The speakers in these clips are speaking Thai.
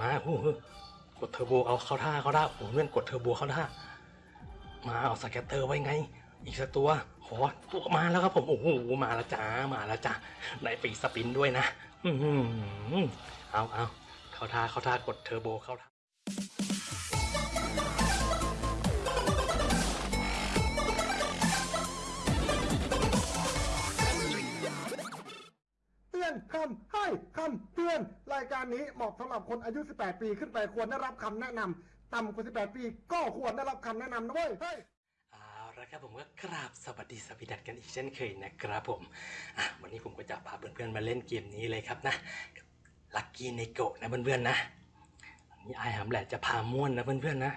มาโอ้โหกดเทอร์โบเอาเข้าท่าเข้าท่าโอ้โหเพื่อนกดเทอร์โบเข้าท่า มาเอา scatter ไว้ไง อีกสักตัวขอตัวมาแล้วครับผมโอ้โหมาแล้วจ้ามาแล้วจ้าไหนฟรี spin ด้วยนะ อือหือเอาเอาเข้าท่าเข้าท่ากดเทอร์โบเข้าท่า อนคำให้คำเตือน รายการนี้เหมาะสำหรับคนอายุ 18 ปีขึ้นไปควรได้รับคำแนะนำต่ำกว่า 18 ปีก็ควรได้รับคำแนะนำนะเว้ยเฮ้ยเอาละครับผมก็กราบสวัสดีสวัสดัดกันอีกเช่นเคยนะครับผมวันนี้ผมก็จะพาเพื่อนๆมาเล่นเกมนี้เลยครับนะลักกี้ในโกะนะเพื่อนๆนะอันนี้ไอหามแหละจะพาม่วนนะเพื่อนๆนะ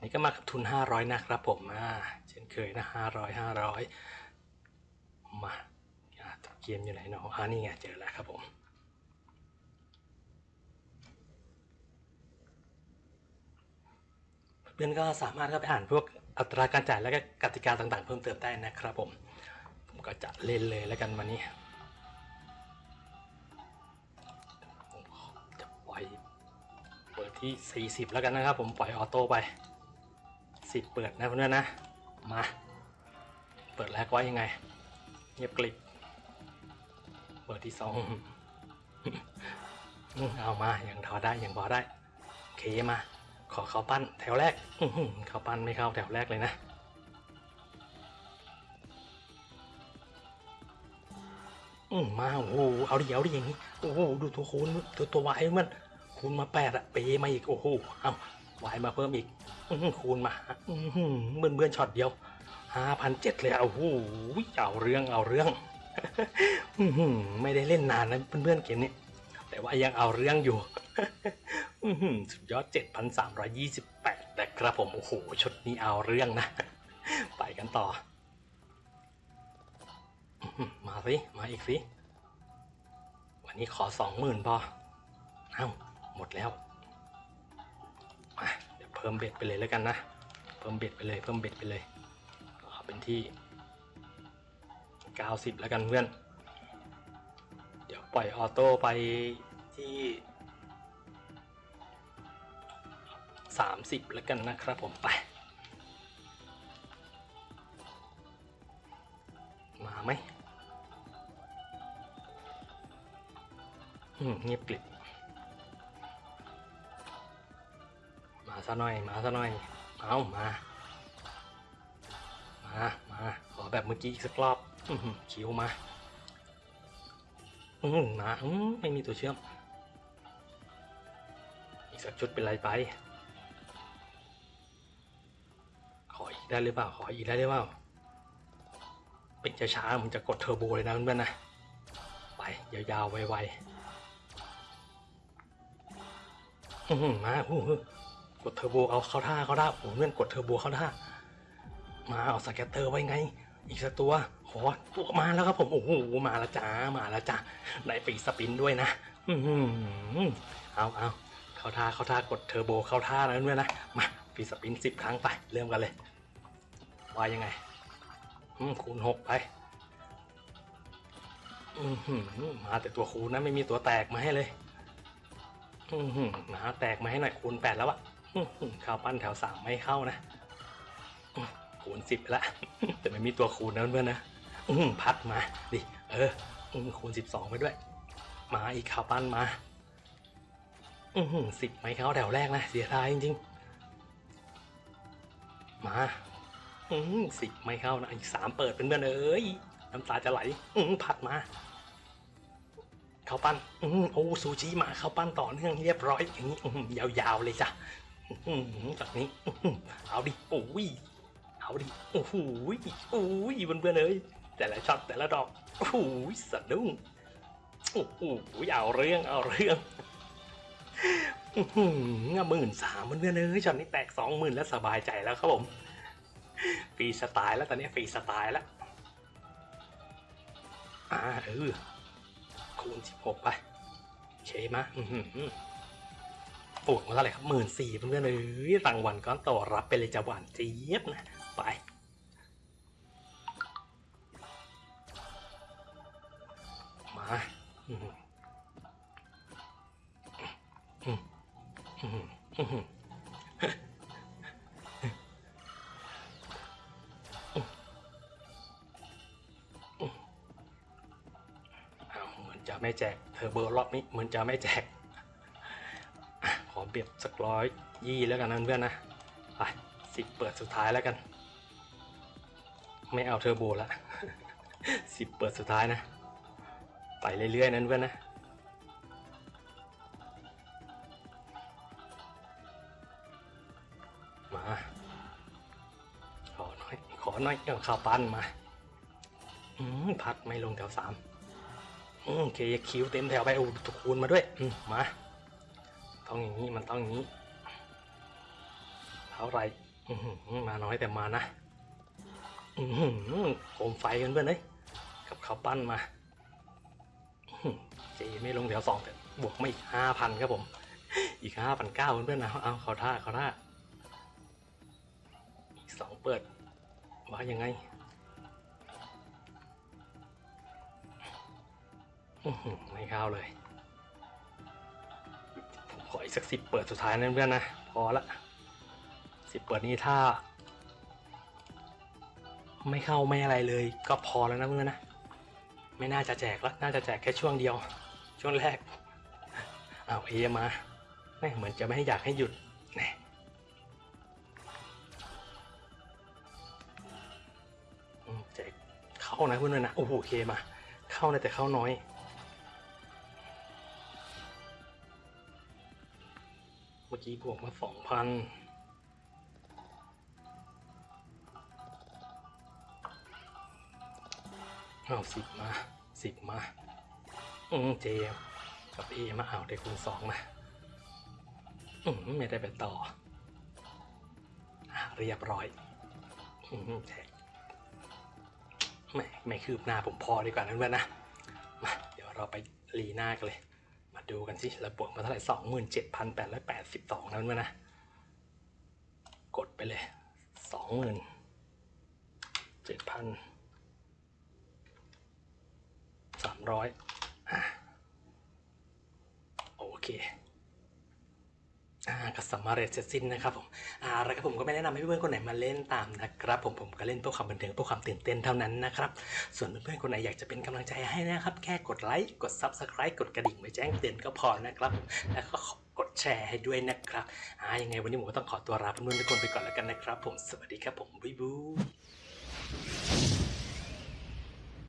นี่ก็มากับทุน 500 นะครับผมอ่าเช่นเคยนะ 500 500 มาอะเกมอยู่ไหนเนาะอ่านี่ไงเจอแล้วครับผมเพื่อนก็สามารถเข้าไปอ่านพวกอัตราการจ่ายและก็กติกาต่างๆ เพิ่มเติมได้นะครับผม ผมก็จะเล่นเลยแล้วกันวันนี้ผมจะปล่อยเปิดที่ 40 แล้วกันนะครับ ผมปล่อยออโต้ไป 10 เปิดนะเพื่อนๆนะมา เปิดแรกไว้ยังไงเงียบกลิบ เปิดที่สองเอามาอย่างทอได้อย่างพอได้โอเคมา ขอเขาปั้นแถวแรกเขาปั้นไม่เข้าแถวแรกเลยนะอืมมาโอ้โหเอาดิเอาดิอย่างนี้โอ้โหดูตัวคูณตัวตัววายมันคูณมาแปดอะเปมาอีกโอ้โหเอาวายมาเพิ่มอีกอืคูณมาอื้อหือเบื่อเบื่อช็อตเดียวห้าพันเจ็ดเลยอะโอ้โหเอาเรื่องเอาเรื่อง ไม่ได้เล่นนานนะเพื่อนๆเกมนี้ แต่ว่ายังเอาเรื่องอยู่อื้อหือสุดยอด 7,328 นะครับผม โอ้โห ชุดนี้เอาเรื่องนะ ไปกันต่อ มาสิ มาอีกสิ วันนี้ขอสองหมื่นพอเอ้า หมดแล้ว มา เดี๋ยวเพิ่ม bet ไปเลยแล้วกันนะ เพิ่ม bet ไปเลย เพิ่ม bet ไปเลย เอาเป็นที่ 90 แล้วกันเพื่อน เดี๋ยวปล่อย auto ไปที่ 30 แล้วกันนะครับผมไป มาไหมเงียบกลิบมาซะหน่อย มาซะหน่อย เอามา มา มา ขอแบบเมื่อกี้อีกสักรอบ อื้อหือคิวมาอืมมาอืมไม่มีตัวเชื่อม อีกสักชุดเป็นไรไป ขออีกได้หรือเปล่า ขออีกได้หรือเปล่า เป็นช้าๆมันจะกดเทอร์โบเลยนะเพื่อนๆนะ ไป ยาวๆ ไวๆอื้อหือมาโอ้โหกดเทอร์โบเอาเข้าท่าเข้าท่าโอ้โหเพื่อนกดเทอร์โบเข้าท่า มาเอา scatter ไว้ไง อีกสักตัว ขอตัวมาแล้วครับผมโอ้โหมาแล้วจ้ามาแล้วจ้าไหนฟรี spin ด้วยนะอือหือเอาเอาเข้าท่าเข้าท่ากดเทอร์โบเข้าท่าแล้วด้วยนะมาปีสปินสิบครั้งไป เริ่มกันเลยว่ายังไงอืมคูณหกไปอือหือมาแต่ตัวคูณนะไม่มีตัวแตกมาให้เลยอือหือมาแตกมาให้หน่อยคูณแปดแล้วอะข้าวปั้นแถวสามไม่เข้านะคูณสิบละแต่ไม่มีตัวคูณนะเพื่อนนะ อืมพัดมาดิเอออืมคูณสิบสองไปด้วย มาอีกข้าวปั้นมา อืมสิบไม่เข้าแถวแรกนะเสียดายจริงๆ มา อืมสิบไม่เข้านะอีกสามเปิดเป็นเพื่อนเอ้ยน้ำตาจะไหล อืมพัดมาข้าวปั้นอืมโอ้ซูชิมาข้าวปั้นต่อเนื่องเรียบร้อยอย่างนี้อืมยาวๆเลยจ้ะอืมจากนี้อืมเอาดิโอ้ยเอาดิโอ้โหโอ้ยเพื่อนๆเอ้ย แต่ละช็อตแต่ละดอกโอ้โหสะดุ้งโอ้โหเอาเรื่องเอาเรื่องอื้อหือหมื่นสามเพื่อนเอ้ยช็อตนี้แตกสองหมื่นแล้วสบายใจแล้วครับผมฟรีสไตล์แล้วตอนนี้ฟรีสไตล์แล้วอ่าเออคูณสิบหกไปเคมะอือหือปวดมาเท่าไหร่ครับหมื่นสี่เพื่อนเอ้ยรางวัลก้อนโตรับไปเลยจะหวานเจี๊ยบนะไป เหมือนจะไม่แจกเทอร์โบรอบนี้เหมือนจะไม่แจกขอเบียดสักร้อยยี่แล้วกันนะเพื่อนนะไปสิบเปิดสุดท้ายแล้วกัน ไม่เอาเทอร์โบละสิบเปิดสุดท้ายนะ ไปเรื่อยๆนั้นเพื่อนนะมาขอหน่อยขอหน่อยเอาข้าวปั้นมาอืมพัดไม่ลงแถวสามอืมเคคิวเต็มแถวไปโอ้ตะคูณมาด้วยอืมาต้องอย่างนี้มันต้องอย่างนี้เท่าไรอือหือมาน้อยแต่มานะอืโคมไฟกันเพื่อนเอ้ยกับข้าวปั้นมา เจไม่ลงแถวสองแต่บวกไมาอีกห้าพันครับผม อีกห้าพันเก้าเพื่อนๆนะเอาเขาท่าเขาท่าอีกสองเปิดว่ายังไงไม่เข้าเลยผมขออีกสักสิบเปิดสุดท้ายนะเพื่อนนะ พอละสิบเปิดนี้ถ้า ไม่เข้าไม่อะไรเลย ก็พอแล้วนะเพื่อนนะ ไม่น่าจะแจกแล้วน่าจะแจกแค่ช่วงเดียว ช่วงแรกเอาเอมาแม่เหมือนจะไม่ให้อยากให้หยุดแน่แจกเข้านะเพื่อนๆนะโอ้โหเคมา เข้านะแต่เข้าน้อยเมื่อกี้บวกมาสองพัน เอาสิบมาสิบมาอืมเจกับเอมาเอาได้คูณสองมาอืมไม่ได้ไปต่ออะเรียบร้อยอืมแท็กไม่ไม่คืบหน้าผมพอดีกว่านั้นเพื่อนนะมาเดี๋ยวเราไปรีหน้ากันเลย มาดูกันสิเราบวกมาเท่าไหร่สองหมื่นเจ็ดพันแปดร้อยแปดสิบสองนั้นเพื่อนนะกดไปเลยสองหมื่นเจ็ดพัน สาม ร้อยโอเคอ่าก็สำเร็จเสร็จสิ้นนะครับผมอ่าแล้วก็ผมก็ไม่แนะนำให้เพื่อนๆคนไหนมาเล่นตามนะครับผมผมก็เล่นเพื่อความบันเทิงเพื่อความตื่นเต้นเท่านั้นนะครับส่วนเพื่อนๆคนไหนอยากจะเป็นกำลังใจให้นะครับ แค่กดไลค์กด Subscribe กดกระดิ่งไว้แจ้งเตือนก็พอนะครับ แล้วก็กดแชร์ให้ด้วยนะครับอ่ายังไงวันนี้ผมก็ต้องขอตัวลาเพื่อนๆทุกคนไปก่อนแล้วกันนะครับ ผมสวัสดีครับผมบ๊ายบาย